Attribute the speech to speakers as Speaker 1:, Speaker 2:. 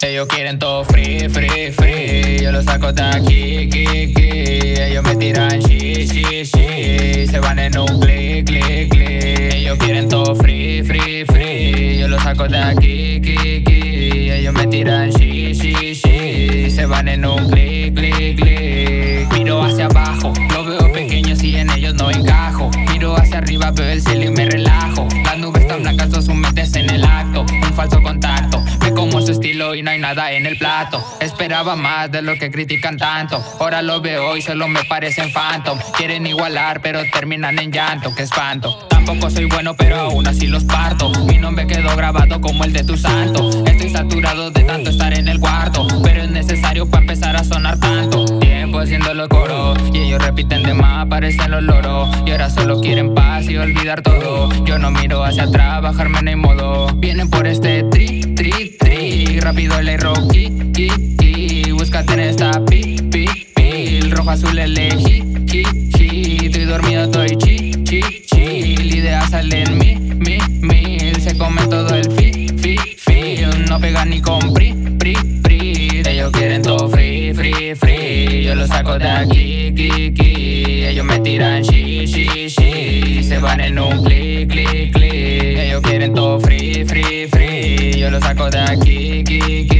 Speaker 1: Ellos quieren todo free, free, free. Yo lo saco de aquí, ki, ki. Ellos me tiran shi, shi. Se van en un clic, clic, clic. Ellos quieren todo free, free, free. Yo lo saco de aquí, ki, ki. Ellos me tiran shi, shi. Se van en un clic, clic, clic. Miro hacia abajo, lo veo pequeño si en ellos no encajo. Miro hacia arriba, veo el cielo su estilo y no hay nada en el plato. Esperaba más de lo que critican tanto. Ahora lo veo y solo me parecen phantom. Quieren igualar, pero terminan en llanto. Que espanto. Tampoco soy bueno, pero aún así los parto. Mi nombre quedó grabado como el de tu santo. Estoy saturado de tanto estar en el cuarto. Pero es necesario para empezar a sonar tanto. Tiempo haciendo los coros. Y ellos repiten de más, parecen los loros. Y ahora solo quieren paz y olvidar todo. Yo no miro hacia atrás, bajarme no hay modo. Vienen por este tri, tri, tri. Rápido el rocky, ki, ki. Búscate en esta pi, pi, pil. Rojo, azul, elegí, ki, ki. Estoy dormido, estoy chi, chi, chill. Ideas salen mi, mi, mil. Se come todo el fi, fi, fi. No pega ni con pri, pri, pri. Ellos quieren todo free, free, free. Yo lo saco de aquí, ki, ki. Ellos me tiran shi, shi, shi. Se van en un clic, clic, clic. Ellos quieren todo free, free, free yo lo saco de aquí, aquí, aquí.